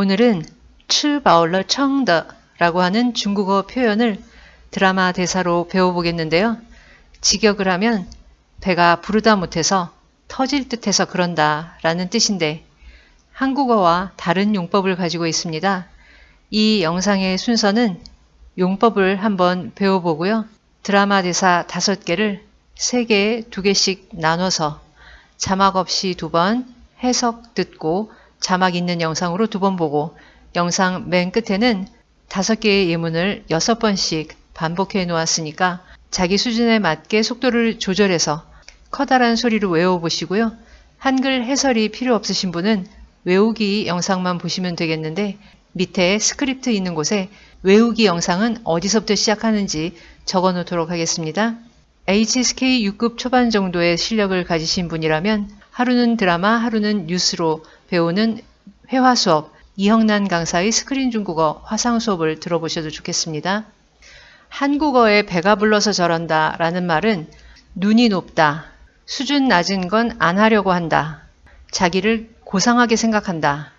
오늘은 츠바올러 청더라고 하는 중국어 표현을 드라마 대사로 배워보겠는데요. 직역을 하면 배가 부르다 못해서 터질 듯해서 그런다 라는 뜻인데 한국어와 다른 용법을 가지고 있습니다. 이 영상의 순서는 용법을 한번 배워보고요. 드라마 대사 다섯 개를 세 개에 2개씩 나눠서 자막 없이 두 번 해석 듣고 자막 있는 영상으로 두 번 보고 영상 맨 끝에는 5개의 예문을 6번씩 반복해 놓았으니까 자기 수준에 맞게 속도를 조절해서 커다란 소리로 외워보시고요. 한글 해설이 필요 없으신 분은 외우기 영상만 보시면 되겠는데 밑에 스크립트 있는 곳에 외우기 영상은 어디서부터 시작하는지 적어 놓도록 하겠습니다. HSK 6급 초반 정도의 실력을 가지신 분이라면 하루는 드라마, 하루는 뉴스로 배우는 회화 수업 이형난 강사의 스크린 중국어 화상 수업을 들어보셔도 좋겠습니다. 한국어에 배가 불러서 저런다 라는 말은 눈이 높다, 수준 낮은 건 안 하려고 한다, 자기를 고상하게 생각한다,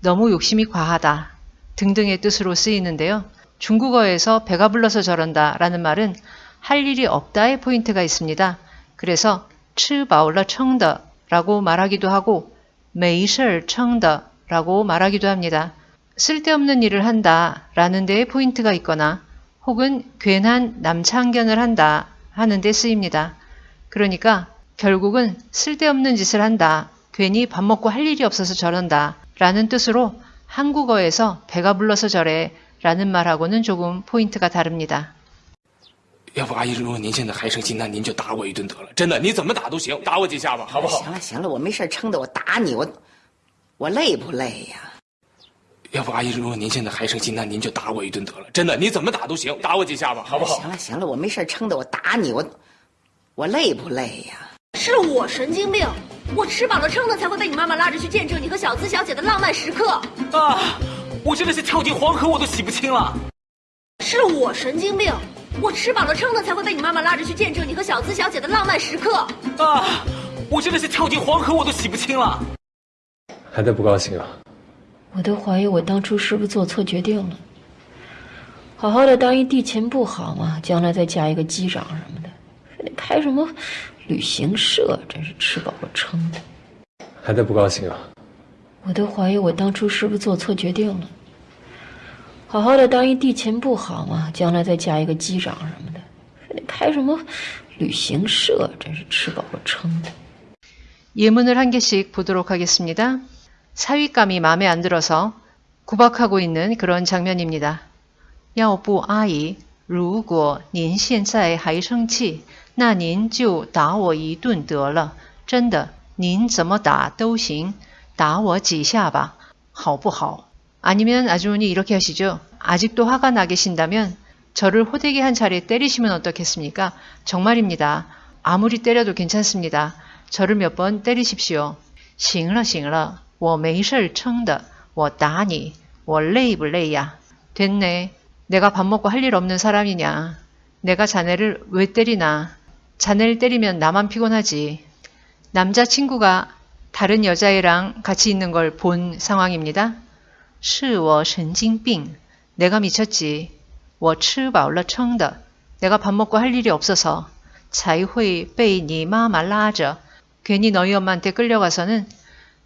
너무 욕심이 과하다 등등의 뜻으로 쓰이는데요. 중국어에서 배가 불러서 저런다 라는 말은 할 일이 없다의 포인트가 있습니다. 그래서 츠바올라 청더 라고 말하기도 하고 매이셜 청더라고 말하기도 합니다. 쓸데없는 일을 한다 라는 데에 포인트가 있거나 혹은 괜한 남창견을 한다 하는 데 쓰입니다. 그러니까 결국은 쓸데없는 짓을 한다, 괜히 밥 먹고 할 일이 없어서 저런다 라는 뜻으로 한국어에서 배가 불러서 저래 라는 말하고는 조금 포인트가 다릅니다. 要不阿姨，如果您现在还生气，那您就打我一顿得了。真的，你怎么打都行，打我几下吧，好不好？行了行了，我没事撑的，我打你，我我累不累呀？要不阿姨，如果您现在还生气，那您就打我一顿得了。真的，你怎么打都行，打我几下吧，好不好？行了行了，我没事撑的，我打你，我我累不累呀？是我神经病，我吃饱了撑的才会被你妈妈拉着去见证你和小资小姐的浪漫时刻。啊！我真的是跳进黄河我都洗不清了。是我神经病，我吃饱了撑的才会被你妈妈拉着去见证你和小资小姐的浪漫时刻。啊！我真的是跳进黄河我都洗不清了。还在不高兴啊？我都怀疑我当初是不是做错决定了。好好的当一地勤不好吗？将来再嫁一个机长什么的，非得开什么旅行社，真是吃饱了撑的。还在不高兴啊？我都怀疑我当初是不是做错决定了。好好的当一地勤不好吗？将来再嫁一个机长什么的，非得开什么旅行社，真是吃饱了撑的。 예문을 한 개씩 보도록 하겠습니다. 사윗감이 마음에 안 들어서 구박하고 있는 그런 장면입니다. 要不阿姨如果您现在还生气那您就打我一顿得了真的您怎么打都行打我几下吧好不好 아니면 아주머니 이렇게 하시죠. 아직도 화가 나 계신다면 저를 호되게 한 차례 때리시면 어떻겠습니까? 정말입니다. 아무리 때려도 괜찮습니다. 저를 몇 번 때리십시오. 行了行了我没事撑的我打你我累不累呀 됐네 내가 밥 먹고 할 일 없는 사람이냐 내가 자네를 왜 때리나 자네를 때리면 나만 피곤하지 남자친구가 다른 여자애랑 같이 있는 걸 본 상황입니다 是我神经病 내가 미쳤지 我吃饱了撑的 내가 밥 먹고 할 일이 없어서 才会被你妈妈拉着 괜히 너희 엄마한테 끌려가서는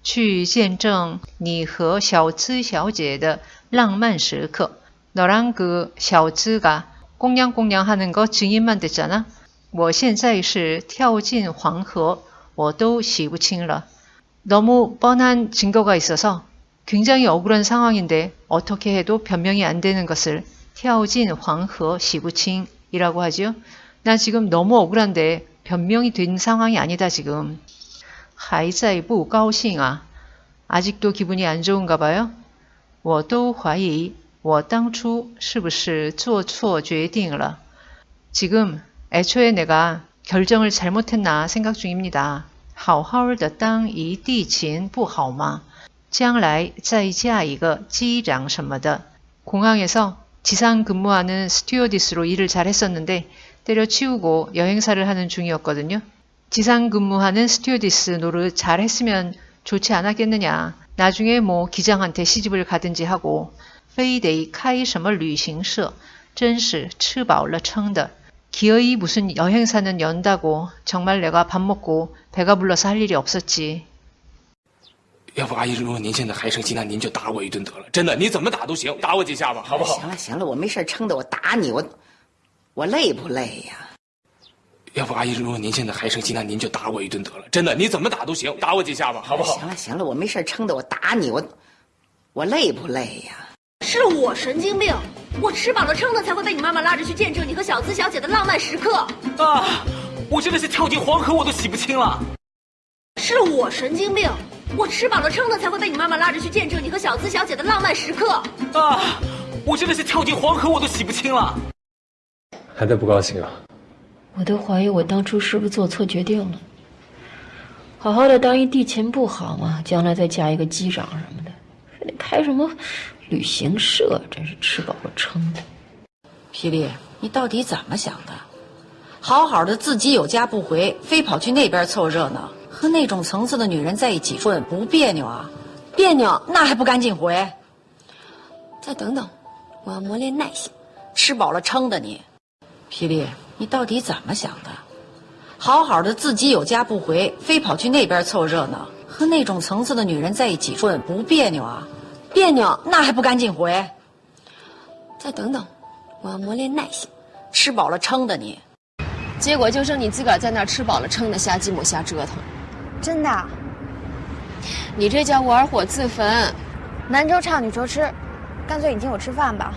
去见证你和小资小姐的浪漫时刻 너랑 그小资가 꽁냥꽁냥 하는 거 증인만 됐잖아 我现在是跳进黄河我都洗不清了 너무 뻔한 증거가 있어서 굉장히 억울한 상황인데 어떻게 해도 변명이 안 되는 것을 跳进黄河洗不清이라고 하죠. 나 지금 너무 억울한데 변명이 된 상황이 아니다 지금. 还在不高兴啊 아직도 기분이 안 좋은가 봐요. 我都怀疑我当初是不是做错决定了 지금 애초에 내가 결정을 잘못했나 생각 중입니다. 好好的当一地勤不好吗? 将来再嫁一个机长什么的 공항에서 지상 근무하는 스튜어디스로 일을 잘 했었는데 때려치우고 여행사를 하는 중이었거든요. 지상 근무하는 스튜어디스 노릇 잘 했으면 좋지 않았겠느냐. 나중에 뭐 기장한테 시집을 가든지 하고 非得开什么旅行社真是吃饱了撑的 기어이 무슨 여행사는 연다고 정말 내가 밥 먹고 배가 불러서 할 일이 없었지. 要不阿姨，如果您现在还生气，那您就打我一顿得了。真的，你怎么打都行，打我几下吧，好不好？行了行了，我没事撑的我打你，我我累不累呀？要不阿姨，如果您现在还生气，那您就打我一顿得了。真的，你怎么打都行，打我几下吧，好不好？行了行了，我没事撑的我打你，我我累不累呀？是我神经病，我吃饱了撑的才会被你妈妈拉着去见证你和小资小姐的浪漫时刻。啊！我真的是跳进黄河我都洗不清了。是我神经病，我吃饱了撑的才会被你妈妈拉着去见证你和小资小姐的浪漫时刻。啊！我真的是跳进黄河我都洗不清了。还在不高兴啊？我都怀疑我当初是不是做错决定了。好好的当一地勤不好吗？将来再嫁一个机长什么的，非得开什么旅行社，真是吃饱了撑的。霹雳，你到底怎么想的？好好的自己有家不回，非跑去那边凑热闹，和那种层次的女人在一起混，不别扭啊？别扭，那还不赶紧回？再等等，我要磨练耐性。吃饱了撑的你，霹雳，你到底怎么想的？好好的自己有家不回，非跑去那边凑热闹，和那种层次的女人在一起混，不别扭啊？别扭，那还不赶紧回？再等等，我要磨练耐性。吃饱了撑的你，结果就剩你自个儿在那儿吃饱了撑的瞎寂寞瞎折腾。真的啊？你这叫玩火自焚。男周唱女周吃，干脆你请我吃饭吧。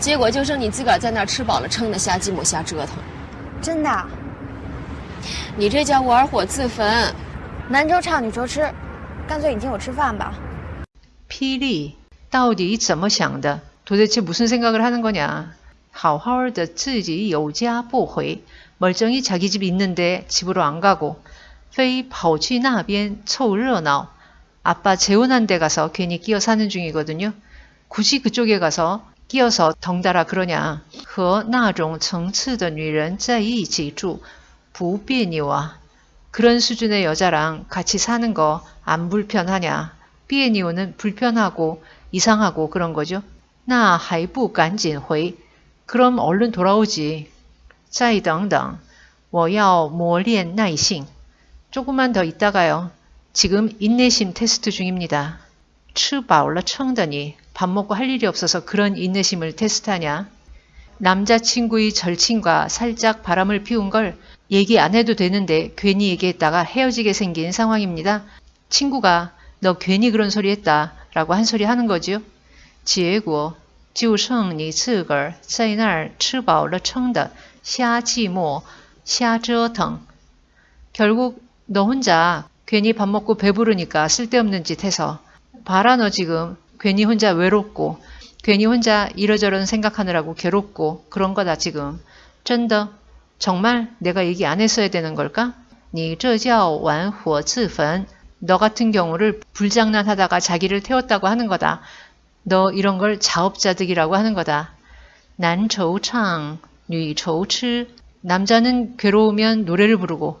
结果就剩你自个儿在那儿吃饱了撑的瞎鸡母瞎折腾。真的啊？你这叫玩火自焚。男周唱女周吃，干脆你请我吃饭吧。 霹雳到底怎么想的? 도대체 무슨 생각을 하는 거냐? 好好的自己有家不回 멀쩡히 자기 집 있는데 집으로 안 가고 非跑去那边凑热闹 아빠 재혼한 데 가서 괜히 끼어 사는 중이거든요. 굳이 그쪽에 가서 끼어서 덩달아 그러냐. 和那种层次的女人在一起住不别扭啊. 그런 수준의 여자랑 같이 사는 거 안 불편하냐. 비에니오는 불편하고 이상하고 그런 거죠. 나 하이부 간진 회. 그럼 얼른 돌아오지. 再等等.我要磨练耐性. 조금만 더 있다가요. 지금 인내심 테스트 중입니다. 吃饱了 撑더니 밥 먹고 할 일이 없어서 그런 인내심을 테스트하냐? 남자친구의 절친과 살짝 바람을 피운 걸 얘기 안 해도 되는데 괜히 얘기했다가 헤어지게 생긴 상황입니다. 친구가 너 괜히 그런 소리 했다 라고 한 소리 하는 거죠. 结果就剩你自个儿在那儿吃饱了撑的瞎寂寞瞎折腾 결국 너 혼자 괜히 밥 먹고 배부르니까 쓸데없는 짓 해서 봐라 너 지금 괜히 혼자 외롭고 괜히 혼자 이러저런 생각하느라고 괴롭고 그런 거다 지금. 真的 정말 내가 얘기 안 했어야 되는 걸까? 你这叫玩火自焚. 너 같은 경우를 불장난하다가 자기를 태웠다고 하는 거다. 너 이런 걸 자업자득이라고 하는 거다. 난초창, 뉘초치. 남자는 괴로우면 노래를 부르고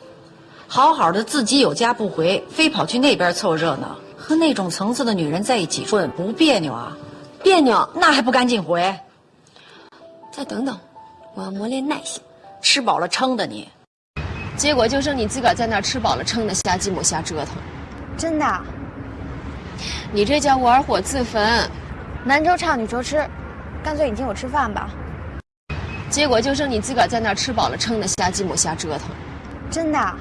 好好的自己有家不回，非跑去那边凑热闹，和那种层次的女人在一起混，不别扭啊？别扭，那还不赶紧回？再等等，我要磨练耐性。吃饱了撑的你，结果就剩你自个儿在那儿吃饱了撑的瞎寂寞瞎折腾。真的啊？你这叫玩火自焚。男周唱女周吃，干脆你请我吃饭吧。结果就剩你自个儿在那儿吃饱了撑的瞎寂寞瞎折腾。真的啊？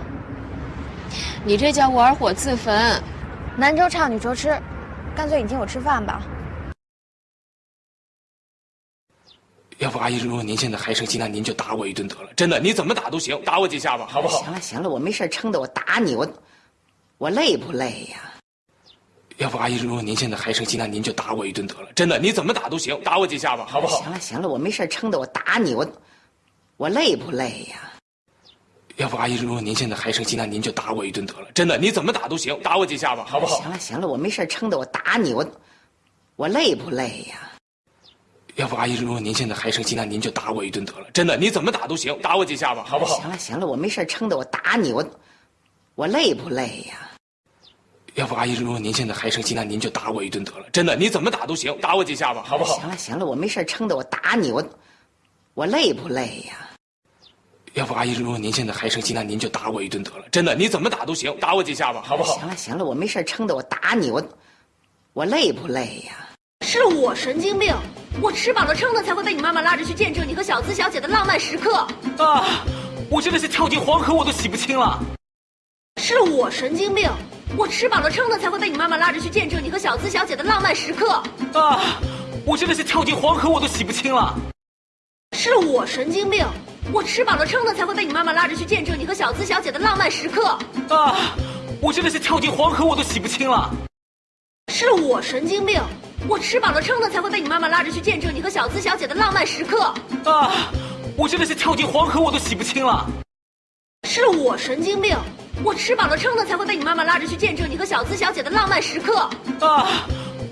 你这叫玩火自焚。男周唱女周吃，干脆你请我吃饭吧。要不阿姨，如果您现在还生气，那您就打我一顿得了。真的，你怎么打都行，打我几下吧，好不好？行了行了，我没事撑的我打你，我我累不累呀？要不阿姨，如果您现在还生气，那您就打我一顿得了。真的，你怎么打都行，打我几下吧，好不好？行了行了，我没事撑的，我打你，我我累不累呀？要不阿姨，如果您现在还生气，那您就打我一顿得了。真的，你怎么打都行，打我几下吧，好不好？行了行了，我没事撑的，我打你，我我累不累呀？要不阿姨，如果您现在还生气，那您就打我一顿得了。真的，你怎么打都行，打我几下吧，好不好？行了行了，我没事撑的，我打你，我我累不累呀？要不阿姨，如果您现在还生气，那您就打我一顿得了。真的，你怎么打都行，打我几下吧，好不好？行了行了，我没事撑的，我打你，我我累不累呀？要不阿姨，如果您现在还生气，那您就打我一顿得了。真的，你怎么打都行，打我几下吧，好不好？行了行了，我没事撑的，我打你，我我累不累呀？是我神经病，我吃饱了撑的才会被你妈妈拉着去见证你和小资小姐的浪漫时刻。啊！我真的是跳进黄河我都洗不清了。是我神经病，我吃饱了撑的才会被你妈妈拉着去见证你和小资小姐的浪漫时刻。啊！我真的是跳进黄河我都洗不清了。是我神经病，我吃饱了撑的才会被你妈妈拉着去见证你和小资小姐的浪漫时刻。啊！我真的是跳进黄河我都洗不清了。是我神经病，我吃饱了撑的才会被你妈妈拉着去见证你和小资小姐的浪漫时刻。啊！我真的是跳进黄河我都洗不清了。是我神经病，我吃饱了撑的才会被你妈妈拉着去见证你和小资小姐的浪漫时刻。啊！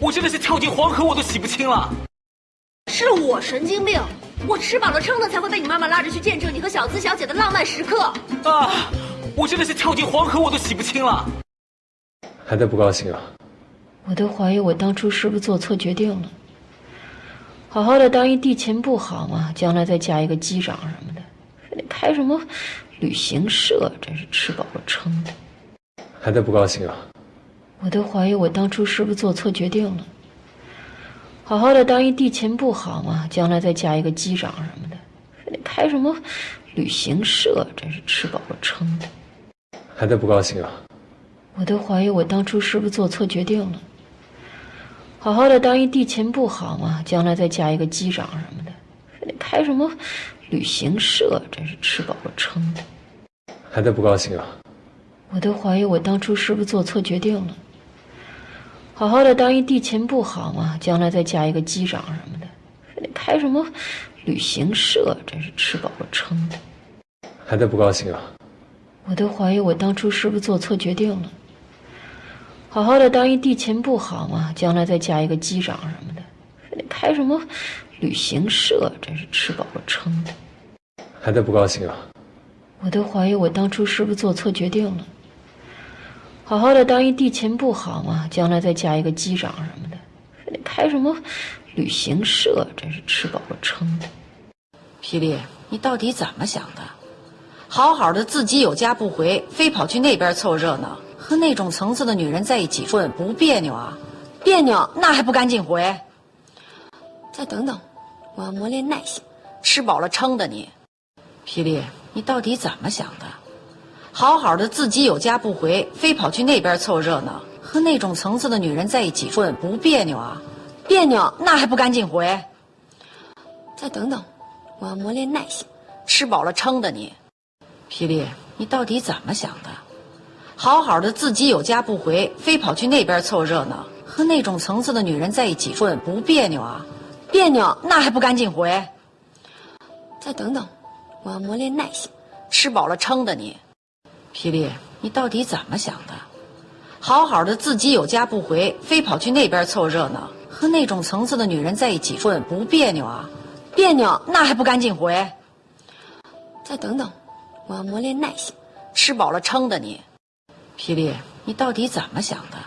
我真的是跳进黄河我都洗不清了。是我神经病，我吃饱了撑的才会被你妈妈拉着去见证你和小资小姐的浪漫时刻。啊！我真的是跳进黄河我都洗不清了。还在不高兴啊？我都怀疑我当初是不是做错决定了。好好的当一地勤不好吗？将来再嫁一个机长什么的，非得开什么旅行社，真是吃饱了撑的。还在不高兴啊？我都怀疑我当初是不是做错决定了。好好的当一地勤不好吗？将来再嫁一个机长什么的，非得开什么旅行社，真是吃饱了撑的。还在不高兴啊？我都怀疑我当初是不是做错决定了。好好的当一地勤不好吗？将来再嫁一个机长什么的，非得开什么旅行社，真是吃饱了撑的。还在不高兴啊？我都怀疑我当初是不是做错决定了。好好的当一地勤不好吗？将来再嫁一个机长什么的，非得开什么旅行社，真是吃饱了撑的。还在不高兴啊？我都怀疑我当初是不是做错决定了。好好的当一地勤不好吗？将来再嫁一个机长什么的，非得开什么旅行社，真是吃饱了撑的。还在不高兴啊？我都怀疑我当初是不是做错决定了。好好的当一地勤不好吗？将来再嫁一个机长什么的，非得开什么旅行社，真是吃饱了撑的。霹雳，你到底怎么想的？好好的自己有家不回，非跑去那边凑热闹，和那种层次的女人在一起混，不别扭啊？别扭，那还不赶紧回？再等等，我要磨练耐性。吃饱了撑的你，霹雳，你到底怎么想的？好好的自己有家不回，非跑去那边凑热闹，和那种层次的女人在一起混，不别扭啊？别扭，那还不赶紧回？再等等，我要磨练耐性。吃饱了撑的你，霹雳，你到底怎么想的？好好的自己有家不回，非跑去那边凑热闹，和那种层次的女人在一起混，不别扭啊？别扭，那还不赶紧回？再等等，我要磨练耐性。吃饱了撑的你，霹雳，你到底怎么想的？好好的自己有家不回，非跑去那边凑热闹，和那种层次的女人在一起混，不别扭啊？别扭，那还不赶紧回？再等等，我要磨练耐性。吃饱了撑的你，霹雳，你到底怎么想的？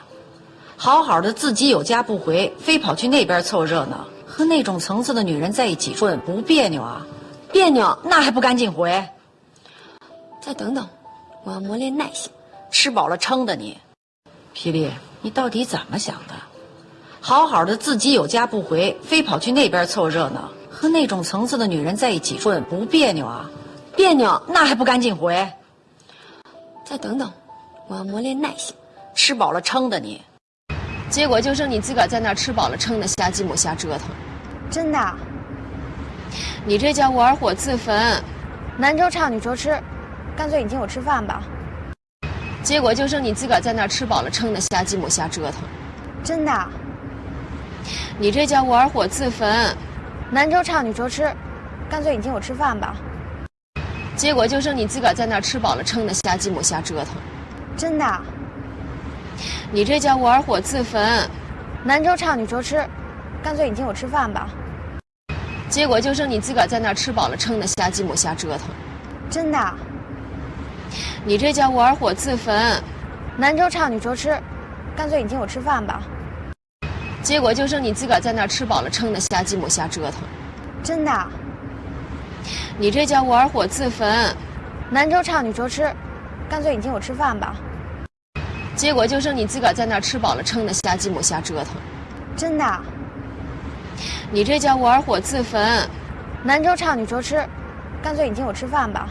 好好的自己有家不回，非跑去那边凑热闹，和那种层次的女人在一起混，不别扭啊？别扭，那还不赶紧回？再等等，我要磨练耐性。吃饱了撑的你，霹雳，你到底怎么想的？好好的自己有家不回，非跑去那边凑热闹，和那种层次的女人在一起混，不别扭啊？别扭，那还不赶紧回？再等等，我要磨练耐性。吃饱了撑的你，结果就剩你自个儿在那儿吃饱了撑的瞎寂寞瞎折腾。真的？啊你这叫玩火自焚。男周唱，女周吃，干脆你请我吃饭吧。结果就剩你自个儿在那儿吃饱了撑的瞎鸡摸瞎折腾。真的。你这叫玩火自焚，男周唱女粥吃，干脆你请我吃饭吧。结果就剩你自个儿在那儿吃饱了撑的瞎鸡母瞎折腾。真的。你这叫玩火自焚，男周唱女粥吃，干脆你请我吃饭吧。结果就剩你自个儿在那儿吃饱了撑的瞎鸡母瞎折腾。真的。你这叫玩火自焚，男周唱女周吃，干脆你请我吃饭吧。结果就剩你自个儿在那儿吃饱了撑的瞎寂寞瞎折腾。真的。你这叫玩火自焚，男周唱女周吃，干脆你请我吃饭吧。结果就剩你自个儿在那儿吃饱了撑的瞎寂寞瞎折腾。真的。你这叫玩火自焚，男周唱女周吃，干脆你请我吃饭吧。